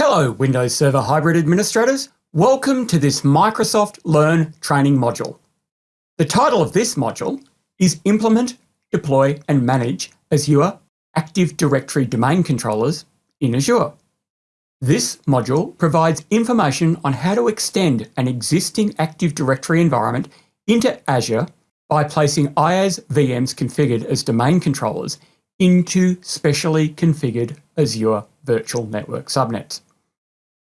Hello, Windows Server Hybrid administrators. Welcome to this Microsoft Learn training module. The title of this module is Implement, Deploy and Manage Azure Active Directory Domain Controllers in Azure. This module provides information on how to extend an existing Active Directory environment into Azure by placing IaaS VMs configured as domain controllers into specially configured Azure Virtual Network subnets.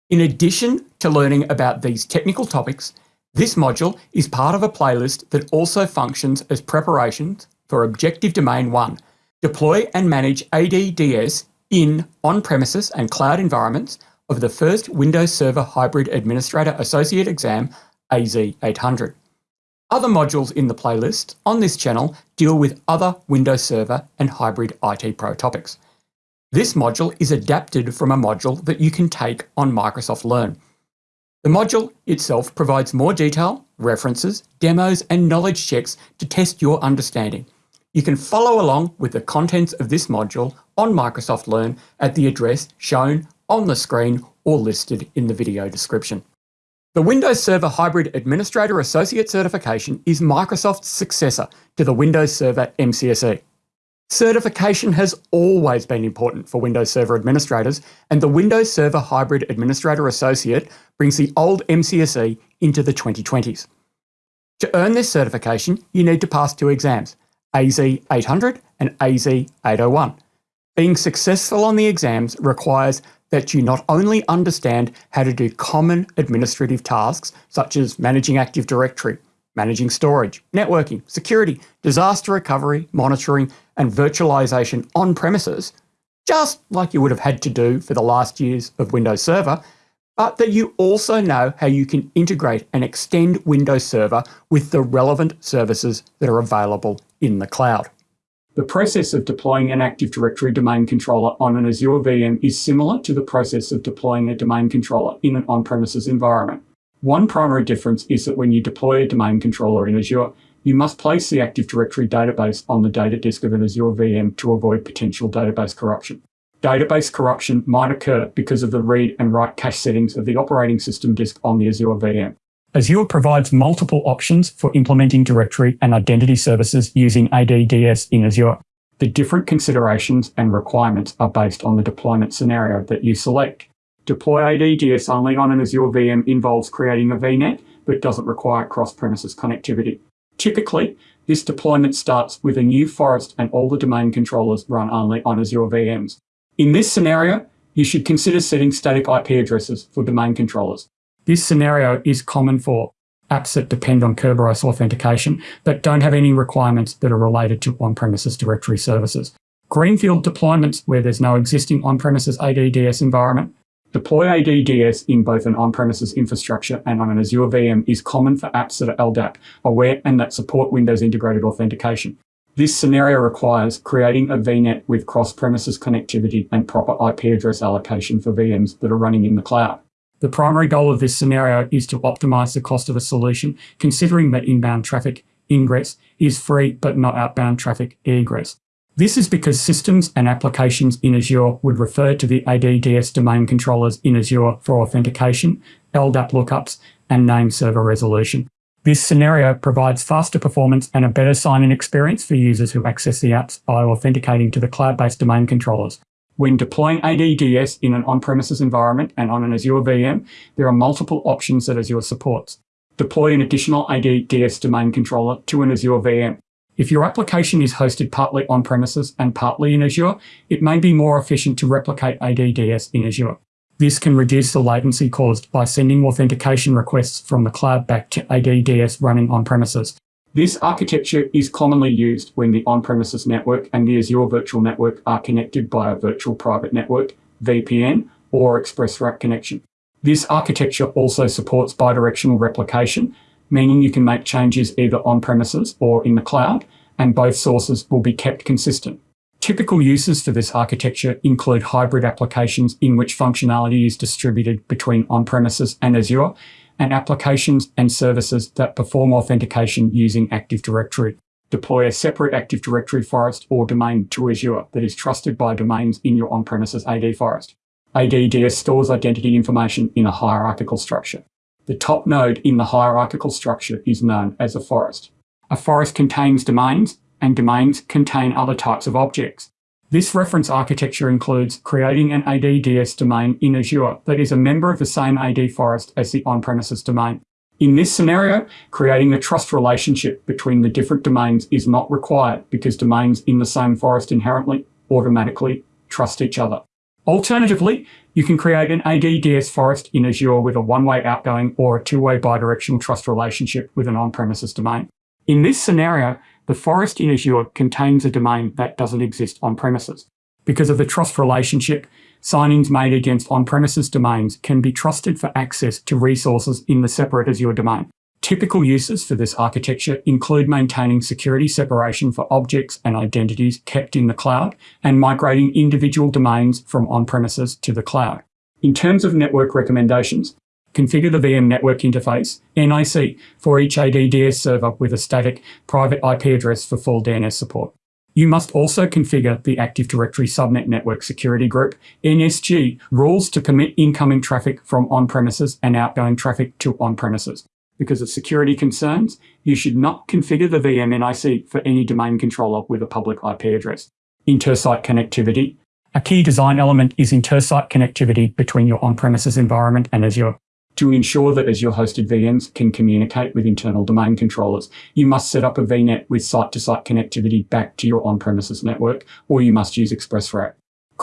In addition to learning about these technical topics, this module is part of a playlist that also functions as preparations for Objective Domain 1, deploy and manage ADDS in on-premises and cloud environments of the first Windows Server Hybrid Administrator Associate exam, AZ800. Other modules in the playlist on this channel deal with other Windows Server and Hybrid IT Pro topics. This module is adapted from a module that you can take on Microsoft Learn. The module itself provides more detail, references, demos, and knowledge checks to test your understanding. You can follow along with the contents of this module on Microsoft Learn at the address shown on the screen or listed in the video description. The Windows Server Hybrid Administrator Associate Certification is Microsoft's successor to the Windows Server MCSE. Certification has always been important for Windows Server administrators, and the Windows Server Hybrid Administrator Associate brings the old MCSE into the 2020s. To earn this certification, you need to pass two exams, AZ 800 and AZ 801. Being successful on the exams requires that you not only understand how to do common administrative tasks, such as managing Active Directory, managing storage, networking, security, disaster recovery, monitoring, and virtualization on premises, just like you would have had to do for the last years of Windows Server, but that you also know how you can integrate and extend Windows Server with the relevant services that are available in the cloud. The process of deploying an Active Directory domain controller on an Azure VM is similar to the process of deploying a domain controller in an on-premises environment. One primary difference is that when you deploy a domain controller in Azure, you must place the Active Directory database on the data disk of an Azure VM to avoid potential database corruption. Database corruption might occur because of the read and write cache settings of the operating system disk on the Azure VM. Azure provides multiple options for implementing directory and identity services using ADDS in Azure. The different considerations and requirements are based on the deployment scenario that you select. Deploy ADDS only on an Azure VM involves creating a VNet, but doesn't require cross-premises connectivity. Typically, this deployment starts with a new forest and all the domain controllers run only on Azure VMs. In this scenario, you should consider setting static IP addresses for domain controllers. This scenario is common for apps that depend on Kerberos authentication but don't have any requirements that are related to on-premises directory services. Greenfield deployments where there's no existing on-premises ADDS environment Deploy ADDS in both an on-premises infrastructure and on an Azure VM is common for apps that are LDAP, aware and that support Windows integrated authentication. This scenario requires creating a VNet with cross-premises connectivity and proper IP address allocation for VMs that are running in the cloud. The primary goal of this scenario is to optimize the cost of a solution, considering that inbound traffic ingress is free but not outbound traffic egress. This is because systems and applications in Azure would refer to the ADDS domain controllers in Azure for authentication, LDAP lookups, and name server resolution. This scenario provides faster performance and a better sign-in experience for users who access the apps by authenticating to the cloud-based domain controllers. When deploying ADDS in an on-premises environment and on an Azure VM, there are multiple options that Azure supports. Deploy an additional ADDS domain controller to an Azure VM. If your application is hosted partly on-premises and partly in Azure, it may be more efficient to replicate ADDS in Azure. This can reduce the latency caused by sending authentication requests from the cloud back to ADDS running on-premises. This architecture is commonly used when the on-premises network and the Azure Virtual Network are connected by a Virtual Private Network, VPN, or ExpressRoute connection. This architecture also supports bidirectional replication, meaning you can make changes either on premises or in the cloud, and both sources will be kept consistent. Typical uses for this architecture include hybrid applications in which functionality is distributed between on-premises and Azure, and applications and services that perform authentication using Active Directory. Deploy a separate Active Directory forest or domain to Azure that is trusted by domains in your on-premises AD forest. ADDS stores identity information in a hierarchical structure. The top node in the hierarchical structure is known as a forest. A forest contains domains, and domains contain other types of objects. This reference architecture includes creating an ADDS domain in Azure that is a member of the same AD forest as the on-premises domain. In this scenario, creating the trust relationship between the different domains is not required because domains in the same forest inherently automatically trust each other. Alternatively, you can create an ADDS forest in Azure with a one-way outgoing or a two-way bidirectional trust relationship with an on-premises domain. In this scenario, the forest in Azure contains a domain that doesn't exist on premises. Because of the trust relationship, sign-ins made against on-premises domains can be trusted for access to resources in the separate Azure domain. Typical uses for this architecture include maintaining security separation for objects and identities kept in the cloud and migrating individual domains from on-premises to the cloud. In terms of network recommendations, configure the VM network interface, NIC, for each ADDS server with a static private IP address for full DNS support. You must also configure the Active Directory Subnet Network Security Group, NSG, rules to permit incoming traffic from on-premises and outgoing traffic to on-premises. Because of security concerns, you should not configure the VM NIC for any domain controller with a public IP address. Inter-site connectivity. A key design element is inter-site connectivity between your on-premises environment and Azure. To ensure that Azure hosted VMs can communicate with internal domain controllers, you must set up a VNet with site-to-site -site connectivity back to your on-premises network, or you must use ExpressRoute.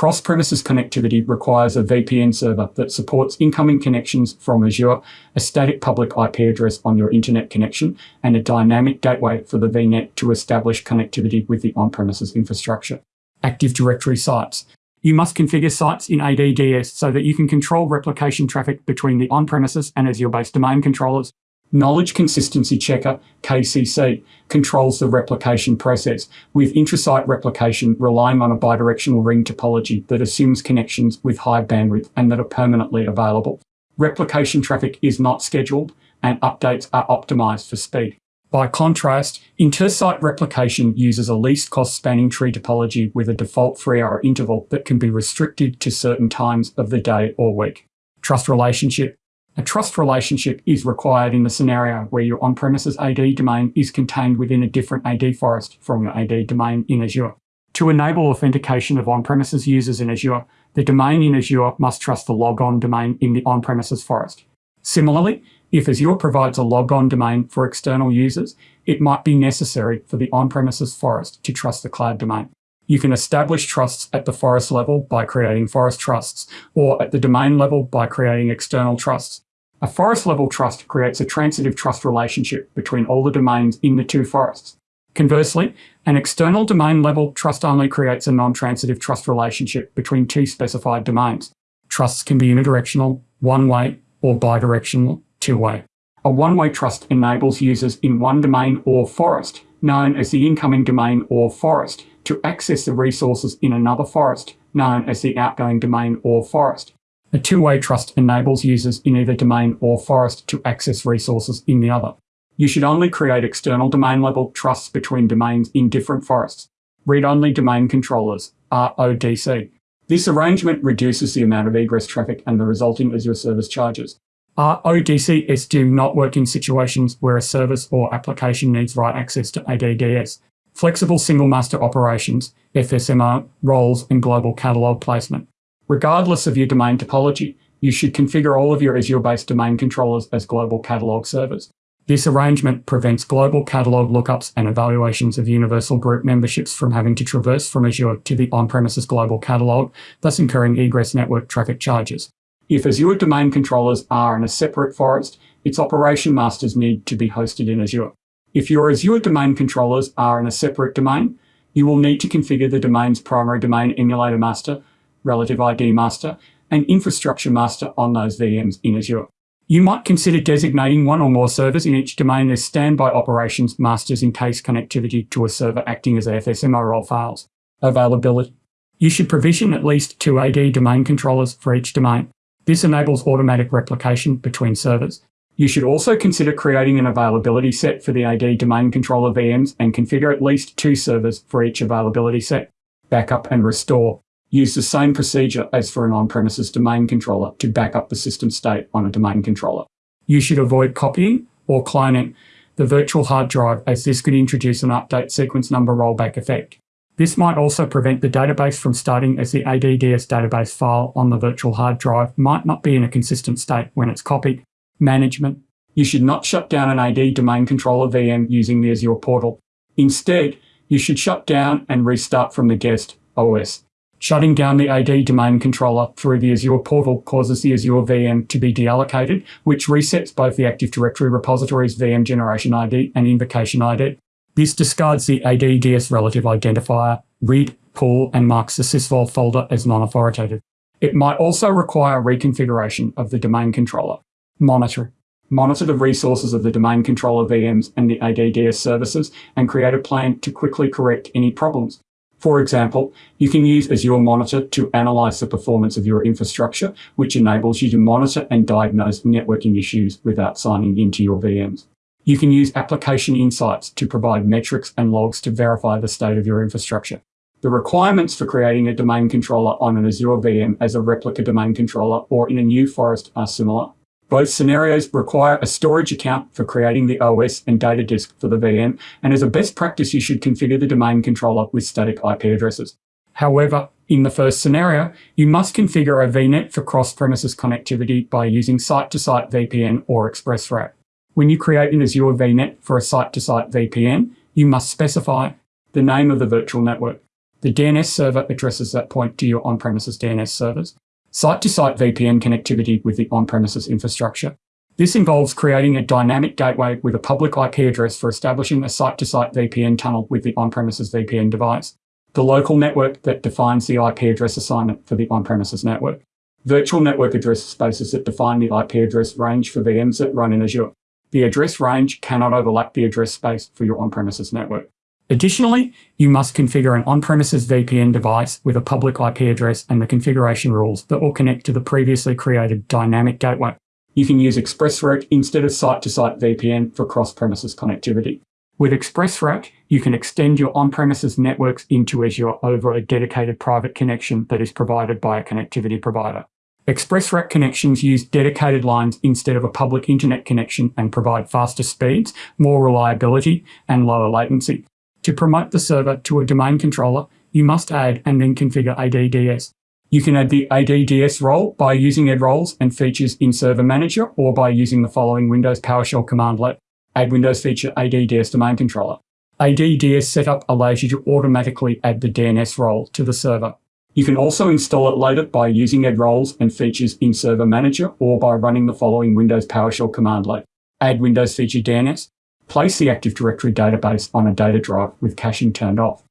Cross-premises connectivity requires a VPN server that supports incoming connections from Azure, a static public IP address on your internet connection, and a dynamic gateway for the VNet to establish connectivity with the on-premises infrastructure. Active Directory sites. You must configure sites in ADDS so that you can control replication traffic between the on-premises and Azure-based domain controllers. Knowledge Consistency Checker, KCC, controls the replication process, with intrasite replication relying on a bidirectional ring topology that assumes connections with high bandwidth and that are permanently available. Replication traffic is not scheduled, and updates are optimized for speed. By contrast, inter-site replication uses a least cost spanning tree topology with a default three hour interval that can be restricted to certain times of the day or week. Trust relationship. A trust relationship is required in the scenario where your on-premises AD domain is contained within a different AD forest from your AD domain in Azure. To enable authentication of on-premises users in Azure, the domain in Azure must trust the logon domain in the on-premises forest. Similarly, if Azure provides a logon domain for external users, it might be necessary for the on-premises forest to trust the cloud domain. You can establish trusts at the forest level by creating forest trusts, or at the domain level by creating external trusts. A forest level trust creates a transitive trust relationship between all the domains in the two forests. Conversely, an external domain level trust only creates a non-transitive trust relationship between two specified domains. Trusts can be unidirectional, one-way, or bidirectional, two-way. A one-way trust enables users in one domain or forest, known as the incoming domain or forest, to access the resources in another forest, known as the outgoing domain or forest. A two-way trust enables users in either domain or forest to access resources in the other. You should only create external domain-level trusts between domains in different forests. Read-only domain controllers, RODC. This arrangement reduces the amount of egress traffic and the resulting Azure service charges. RODCs do not work in situations where a service or application needs write access to ADDS. Flexible single master operations, FSMO, roles, and global catalog placement. Regardless of your domain topology, you should configure all of your Azure-based domain controllers as global catalog servers. This arrangement prevents global catalog lookups and evaluations of universal group memberships from having to traverse from Azure to the on-premises global catalog, thus incurring egress network traffic charges. If Azure domain controllers are in a separate forest, its operation masters need to be hosted in Azure. If your Azure domain controllers are in a separate domain, you will need to configure the domain's primary domain emulator master, relative ID master, and infrastructure master on those VMs in Azure. You might consider designating one or more servers in each domain as standby operations masters in case connectivity to a server acting as FSMO role fails. Availability. You should provision at least two AD domain controllers for each domain. This enables automatic replication between servers. You should also consider creating an availability set for the AD domain controller VMs and configure at least two servers for each availability set. Backup and restore. Use the same procedure as for an on-premises domain controller to back up the system state on a domain controller. You should avoid copying or cloning the virtual hard drive as this could introduce an update sequence number rollback effect. This might also prevent the database from starting as the ADDS database file on the virtual hard drive might not be in a consistent state when it's copied. Management. You should not shut down an AD domain controller VM using the Azure portal. Instead, you should shut down and restart from the guest OS. Shutting down the AD domain controller through the Azure portal causes the Azure VM to be deallocated, which resets both the Active Directory repository's VM generation ID and invocation ID. This discards the ADDS relative identifier, RID pool, and marks the sysvol folder as non-authoritative. It might also require reconfiguration of the domain controller. Monitor. Monitor the resources of the domain controller VMs and the ADDS services and create a plan to quickly correct any problems. For example, you can use Azure Monitor to analyze the performance of your infrastructure, which enables you to monitor and diagnose networking issues without signing into your VMs. You can use application insights to provide metrics and logs to verify the state of your infrastructure. The requirements for creating a domain controller on an Azure VM as a replica domain controller or in a new forest are similar. Both scenarios require a storage account for creating the OS and data disk for the VM, and as a best practice, you should configure the domain controller with static IP addresses. However, in the first scenario, you must configure a VNet for cross-premises connectivity by using site-to-site -site VPN or ExpressRoute. When you create an Azure VNet for a site-to-site -site VPN, you must specify the name of the virtual network. The DNS server addresses that point to your on-premises DNS servers, Site-to-site VPN connectivity with the on-premises infrastructure. This involves creating a dynamic gateway with a public IP address for establishing a site-to-site VPN tunnel with the on-premises VPN device. The local network that defines the IP address assignment for the on-premises network. Virtual network address spaces that define the IP address range for VMs that run in Azure. The address range cannot overlap the address space for your on-premises network. Additionally, you must configure an on-premises VPN device with a public IP address and the configuration rules that will connect to the previously created dynamic gateway. You can use ExpressRoute instead of site-to-site -site VPN for cross-premises connectivity. With ExpressRoute, you can extend your on-premises networks into Azure over a dedicated private connection that is provided by a connectivity provider. ExpressRoute connections use dedicated lines instead of a public internet connection and provide faster speeds, more reliability, and lower latency. To promote the server to a domain controller, you must add and then configure ADDS. You can add the ADDS role by using add roles and features in Server Manager or by using the following Windows PowerShell commandlet, add Windows feature ADDS domain controller. ADDS setup allows you to automatically add the DNS role to the server. You can also install it later by using add roles and features in Server Manager or by running the following Windows PowerShell commandlet, add Windows feature DNS, place the Active Directory database on a data drive with caching turned off.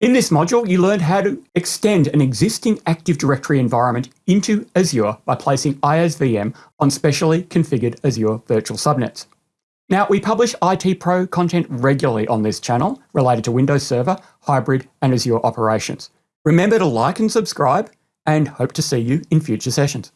In this module, you learned how to extend an existing Active Directory environment into Azure by placing IaaS VM on specially configured Azure virtual subnets. Now, we publish IT Pro content regularly on this channel related to Windows Server, hybrid, and Azure operations. Remember to like and subscribe, and hope to see you in future sessions.